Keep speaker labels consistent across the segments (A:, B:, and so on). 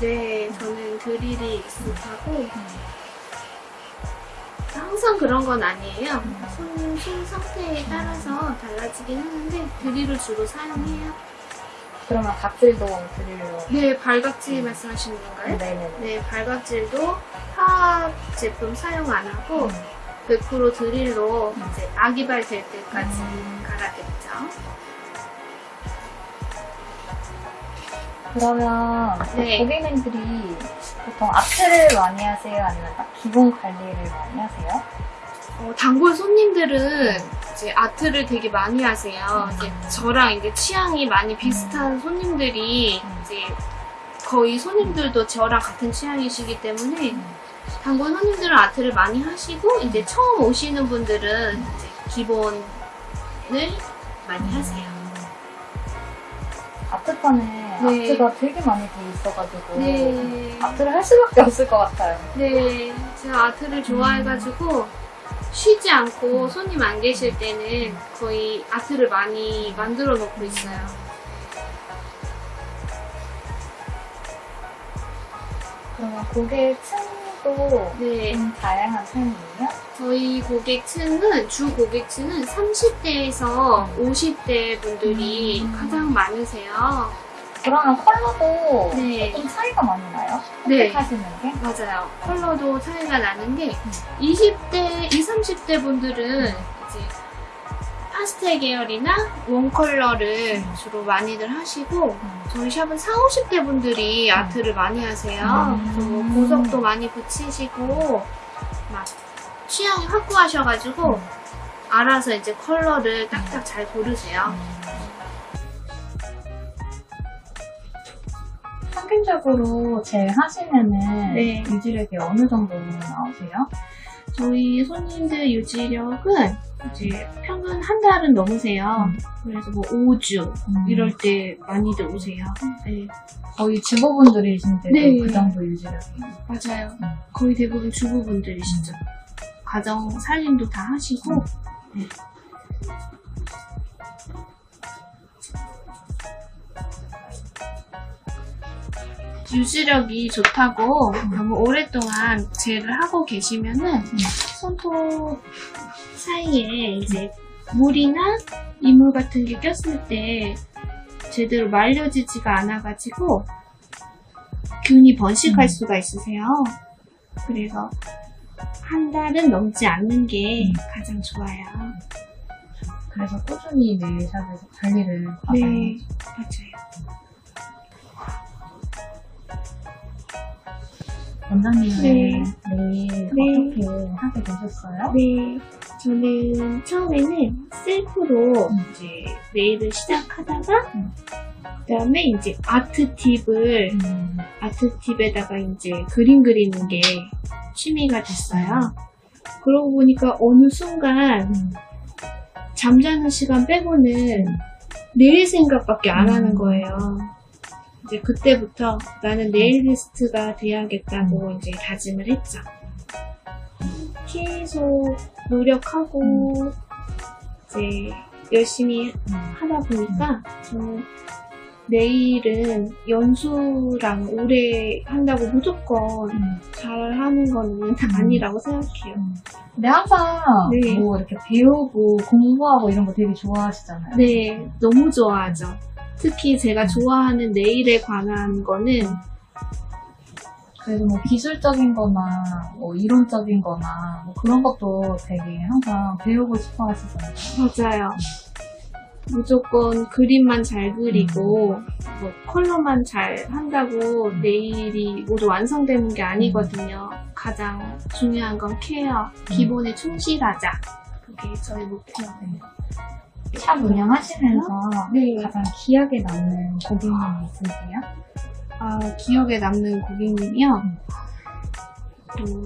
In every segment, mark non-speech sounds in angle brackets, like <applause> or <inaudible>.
A: 네, 저는 드릴이 익숙하고 항상 그런 건 아니에요. 손, 손 상태에 따라서 달라지긴 하는데 드릴을 주로 사용해요.
B: 그러면 각질도 드릴로.
A: 네, 발각질 말씀하시는 건가요?
B: 네네네.
A: 네, 발각질도 화학 제품 사용 안 하고 100% 드릴로 이제 아기발 될 때까지 갈아댔죠.
B: 그러면
A: 네.
B: 고객님들이 보통 아트를 많이 하세요? 아니면 딱 기본 관리를 많이 하세요?
A: 어, 단골 손님들은 이제 아트를 되게 많이 하세요. 이제 저랑 이제 취향이 많이 비슷한 손님들이 이제 거의 손님들도 저랑 같은 취향이시기 때문에 단골 손님들은 아트를 많이 하시고 이제 처음 오시는 분들은 이제 기본을 많이 하세요.
B: 아트판에
A: 네.
B: 아트가 되게 많이 돼 있어가지고
A: 네.
B: 아트를 할 수밖에 없을 것 같아요.
A: 네, 제가 아트를 좋아해가지고 쉬지 않고 손님 안 계실 때는 거의 아트를 많이 만들어 놓고 있어요.
B: 그러면 고객 층도
A: 네,
B: 좀 다양한 편이에요?
A: 저희 고객층은 주 고객층은 30대에서 50대 분들이
B: 음.
A: 가장 많으세요.
B: 그러면 컬러도
A: 네.
B: 조금 차이가 많이 나요?
A: 네.
B: 선택하시는 게?
A: 맞아요. 컬러도 차이가 나는 게 20대, 20, 30대 분들은 이제 파스텔 계열이나 one color를 주로 많이들 하시고 저희 샵은 40, 50대 분들이 art를 많이 하세요.
B: 음.
A: 그래서 뭐 보석도 많이 붙이시고 막 취향이 확고하셔가지고 알아서 이제 컬러를 딱딱 잘 고르세요.
B: 평균적으로 제일 하시면은
A: 네.
B: 유지력이 어느 정도 나오세요?
A: 저희 손님들 유지력은 이제 평균 한 달은 넘으세요.
B: 음.
A: 그래서 뭐 5주 이럴 때 많이들 오세요. 네,
B: 거의 주부분들이신데도
A: 네.
B: 그 정도 유지력이
A: 맞아요.
B: 음.
A: 거의 대부분 주부분들이시죠. 가정 살림도 다 하시고 네. 유지력이 좋다고 너무 오랫동안 젤을 하고 계시면은 손톱 사이에 이제 물이나 이물 같은 게 꼈을 때 제대로 말려지지가 않아가지고 균이 번식할
B: 음.
A: 수가 있으세요. 그래서 한 달은 넘지 않는 게
B: 음.
A: 가장 좋아요.
B: 그래서 꾸준히 네일샵에서 관리를
A: 네,
B: 받아요.
A: 맞아요.
B: 원장님은
A: 네.
B: 네일
A: 네.
B: 어떻게 하게 되셨어요?
A: 네, 저는 처음에는 셀프로
B: 음.
A: 이제 네일을 시작하다가
B: 음.
A: 그다음에 이제 아트 팁을
B: 음,
A: 아트 팁에다가 이제 그림 그리는 게 취미가 됐어요. 그러고 보니까 어느 순간
B: 음,
A: 잠자는 시간 빼고는 내일 생각밖에 안
B: 음.
A: 하는 거예요. 이제 그때부터 나는 네일리스트가 돼야겠다고 이제 다짐을 했죠. 계속 노력하고 이제 열심히
B: 음.
A: 하다 보니까 저는 네일은 연수랑 오래 한다고 무조건
B: 음.
A: 잘하는 거는 아니라고 생각해요.
B: 근데 항상
A: 네.
B: 뭐 이렇게 배우고 공부하고 이런 거 되게 좋아하시잖아요.
A: 네, 너무 좋아하죠. 특히 제가 좋아하는 네일에 관한 거는
B: 그래서 뭐 기술적인 거나 뭐 이론적인 거나 뭐 그런 것도 되게 항상 배우고 싶어 하시잖아요.
A: 맞아요. 무조건 그림만 잘 그리고 뭐 컬러만 잘 한다고 네일이 모두 완성되는 게 아니거든요. 가장 중요한 건 케어, 기본에 충실하자. 그게 저희 목표예요.
B: 샵 운영하시면서
A: 네.
B: 가장 기억에 남는 고객님이 있으세요?
A: 아, 기억에 남는 고객님이요. 음,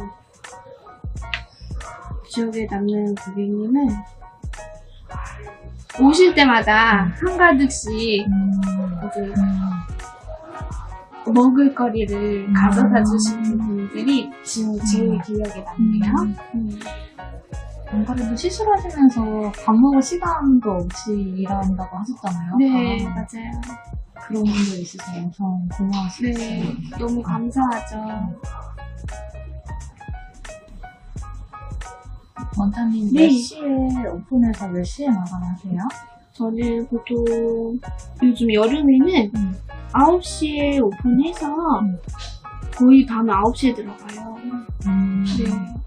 A: 기억에 남는 고객님은 오실 때마다 한가득씩
B: 음,
A: 이제
B: 음,
A: 먹을거리를
B: 음.
A: 가져다 주시는 분들이 지금 제일 기억에 남네요. 음.
B: 안 그래도 시술하시면서 밥 먹을 시간도 없이 일한다고 하셨잖아요.
A: 네,
B: 아,
A: 맞아요.
B: 그런 분들 있으셔서 엄청 고마우시죠.
A: 네, 너무 감사하죠.
B: 원장님
A: 네.
B: 몇 시에 오픈해서 몇 시에 마감하세요?
A: 저는 보통 요즘 여름에는
B: 음.
A: 9시에 오픈해서
B: 음.
A: 거의 밤 9시에 들어가요.
B: 음,
A: 네.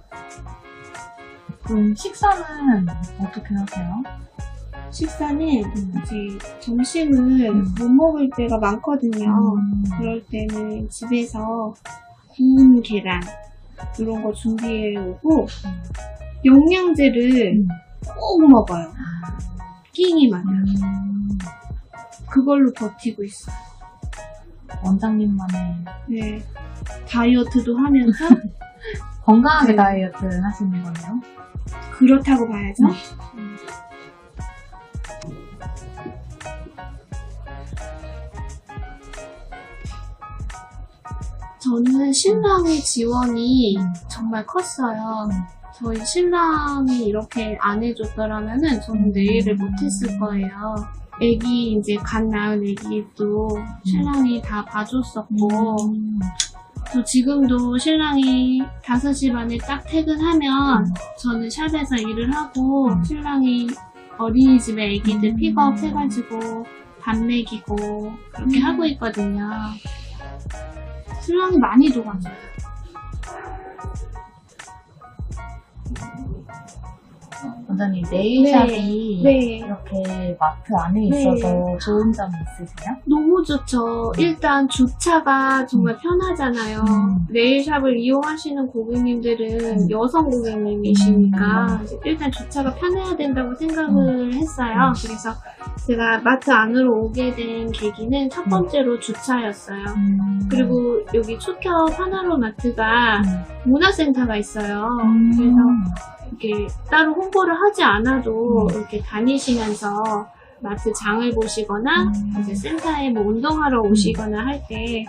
B: 그럼 식사는 어떻게 하세요?
A: 식사는
B: 음.
A: 이제 점심을
B: 음.
A: 못 먹을 때가 많거든요.
B: 음.
A: 그럴 때는 집에서 구운 계란 이런 거 준비해 오고 영양제를
B: 음.
A: 꼭 먹어요. 끼니 마냥
B: 음,
A: 그걸로 버티고 있어요.
B: 원장님만의
A: 네. 다이어트도 하면서 <laughs>
B: 건강하게
A: 네.
B: 다이어트 하시는 거네요.
A: 그렇다고 봐야죠.
B: 음.
A: 저는 신랑의 지원이
B: 음.
A: 정말 컸어요.
B: 음.
A: 저희 신랑이 이렇게 안 해줬더라면은 저는 내일을 못했을 거예요. 애기 이제 갓 낳은 애기도 신랑이 다 봐줬었고
B: 음.
A: 또 지금도 신랑이 5시 반에 딱 퇴근하면
B: 음.
A: 저는 샵에서 일을 하고
B: 음.
A: 신랑이 어린이집에 애기들
B: 음.
A: 픽업 해가지고 밥 먹이고 그렇게
B: 음.
A: 하고 있거든요. 신랑이 많이 도와줘요.
B: 원장님 네일샵이
A: 네.
B: 이렇게 마트 안에
A: 네.
B: 있어서 좋은 점이 있으세요?
A: 너무 좋죠. 일단 주차가 정말 편하잖아요.
B: 음.
A: 네일샵을 이용하시는 고객님들은
B: 음.
A: 여성 고객님이시니까
B: 음.
A: 이제 일단 주차가 편해야 된다고 생각을 했어요.
B: 음.
A: 그래서 제가 마트 안으로 오게 된 계기는 첫 번째로 주차였어요.
B: 음.
A: 그리고 여기 초켜 하나로 마트가 문화센터가 있어요.
B: 음.
A: 그래서 이렇게 따로 홍보를 하지 않아도
B: 음.
A: 이렇게 다니시면서 마트 장을 보시거나
B: 음.
A: 이제 센터에 뭐 운동하러 오시거나 할 때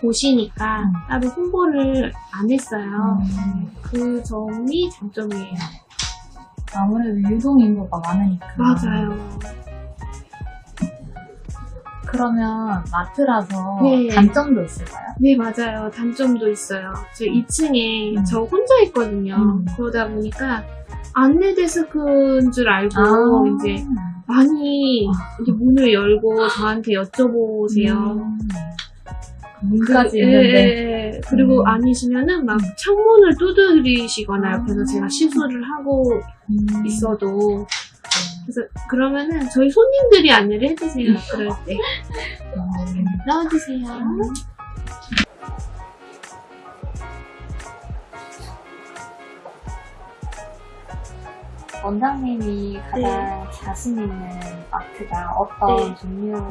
A: 보시니까
B: 음.
A: 따로 홍보를 안 했어요.
B: 음.
A: 그 점이 장점이에요.
B: 아무래도 유동 인구가 많으니까.
A: 맞아요.
B: 그러면 마트라서
A: 네.
B: 단점도 있을까요?
A: 네, 맞아요. 단점도 있어요. 저 2층에
B: 음.
A: 저 혼자 있거든요.
B: 음.
A: 그러다 보니까 안내 데스크인 줄 알고
B: 아.
A: 이제 많이 이제 문을 열고 저한테 여쭤보세요.
B: 음. 문까지
A: 예,
B: 있는데.
A: 예, 예. 그리고
B: 음.
A: 아니시면은 막 창문을 두드리시거나
B: 아.
A: 옆에서 제가 시술을 하고
B: 음.
A: 있어도 그래서 그러면은 저희 손님들이 안내를 해주세요. 그럴 때
B: 음.
A: 나와주세요.
B: 원장님이 가장 자신 있는 art가 어떤
A: 네.
B: 종류예요?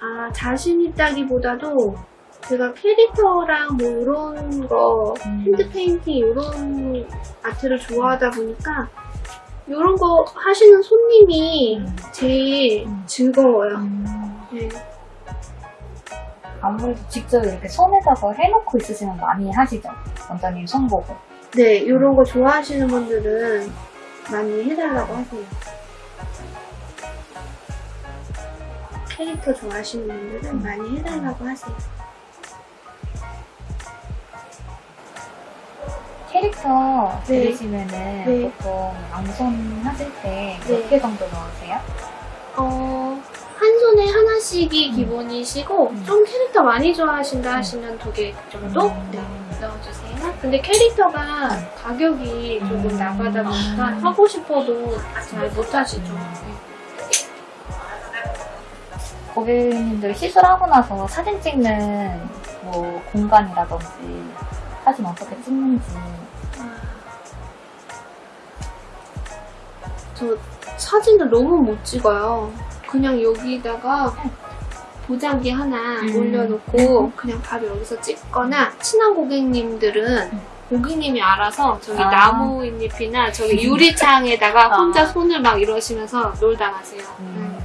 A: 아 자신 있다기보다도 제가 캐릭터랑 뭐 이런 거
B: 음.
A: hand painting 이런 art를 좋아하다 보니까 이런 거 하시는 손님이
B: 음.
A: 제일
B: 음.
A: 즐거워요.
B: 음.
A: 네.
B: 아무래도 직접 이렇게 손에다가 해놓고 있으시면 많이 하시죠? 원장님 손 보고.
A: 네, 이런 거 좋아하시는 분들은 많이 해달라고 하세요. 캐릭터 좋아하시는 분들은 많이 해달라고 하세요.
B: 캐릭터
A: 네.
B: 그리시면은
A: 네.
B: 보통 양손 하실 때몇
A: 네.
B: 개 정도 넣으세요?
A: 어, 한 손에 하나씩이 기본이시고,
B: 음.
A: 좀 캐릭터 많이 좋아하신다 하시면 두 개 정도?
B: 음.
A: 네, 넣어주세요. 근데 캐릭터가 가격이 조금
B: 음.
A: 나가다 보니까 하고 싶어도 잘 못하시죠.
B: 고객님들 시술하고 나서 사진 찍는 뭐 공간이라든지 사진 어떻게 찍는지
A: 저 사진을 너무 못 찍어요 그냥 여기다가 보자기 하나
B: 음.
A: 올려놓고 그냥 바로 여기서 찍거나 친한 고객님들은 고객님이 알아서 저기
B: 아.
A: 나무 잎이나 저기 <laughs> 유리창에다가
B: 아.
A: 혼자 손을 막 이러시면서 놀다 가세요
B: 음. 네.